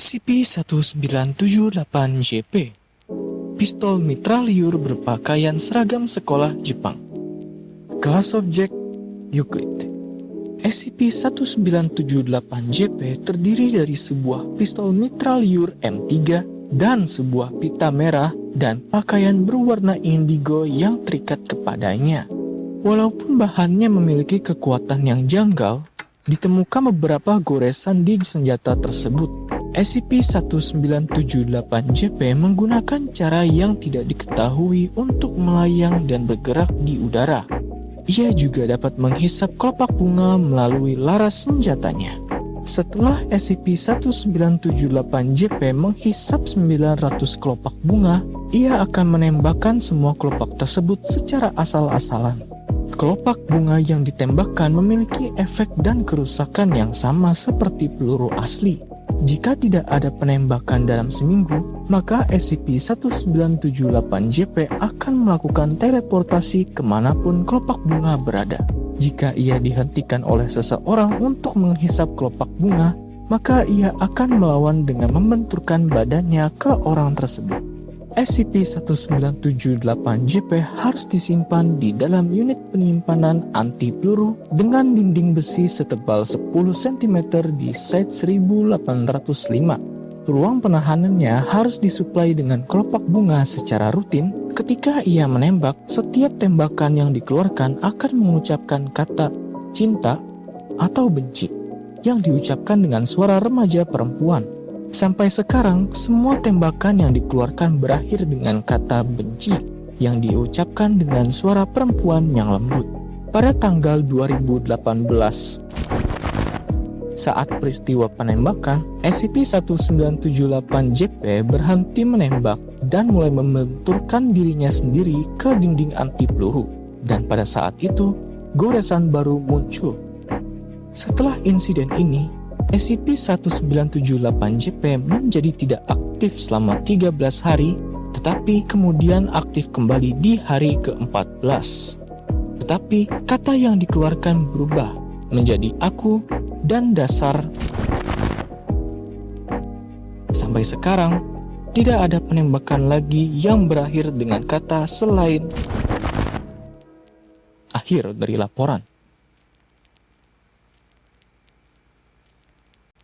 SCP-1978-JP Pistol mitraliur berpakaian seragam sekolah Jepang. Kelas objek Euclid. SCP-1978-JP terdiri dari sebuah pistol mitraliur M3 dan sebuah pita merah dan pakaian berwarna indigo yang terikat kepadanya. Walaupun bahannya memiliki kekuatan yang janggal, ditemukan beberapa goresan di senjata tersebut SCP-1978-JP menggunakan cara yang tidak diketahui untuk melayang dan bergerak di udara. Ia juga dapat menghisap kelopak bunga melalui laras senjatanya. Setelah SCP-1978-JP menghisap 900 kelopak bunga, ia akan menembakkan semua kelopak tersebut secara asal-asalan. Kelopak bunga yang ditembakkan memiliki efek dan kerusakan yang sama seperti peluru asli. Jika tidak ada penembakan dalam seminggu, maka SCP-1978-JP akan melakukan teleportasi ke mana pun kelopak bunga berada. Jika ia dihentikan oleh seseorang untuk menghisap kelopak bunga, maka ia akan melawan dengan membenturkan badannya ke orang tersebut. SCP-1978-JP harus disimpan di dalam unit penyimpanan anti peluru dengan dinding besi setebal 10 cm di site 1805. Ruang penahanannya harus disuplai dengan kelopak bunga secara rutin. Ketika ia menembak, setiap tembakan yang dikeluarkan akan mengucapkan kata cinta atau benci yang diucapkan dengan suara remaja perempuan. Sampai sekarang, semua tembakan yang dikeluarkan berakhir dengan kata benci yang diucapkan dengan suara perempuan yang lembut. Pada tanggal 2018, saat peristiwa penembakan, SCP-1978-JP berhenti menembak dan mulai membenturkan dirinya sendiri ke dinding anti peluru. Dan pada saat itu, goresan baru muncul. Setelah insiden ini, SCP-1978-JP menjadi tidak aktif selama 13 hari, tetapi kemudian aktif kembali di hari ke-14. Tetapi kata yang dikeluarkan berubah menjadi aku dan dasar. Sampai sekarang, tidak ada penembakan lagi yang berakhir dengan kata selain akhir dari laporan.